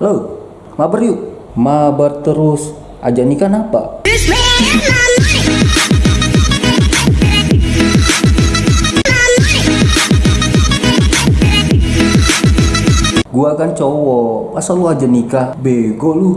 Lo, mabar yuk. Mabar terus. Aja nikah apa? Gua kan cowok, masa lu aja nikah? Bego lu.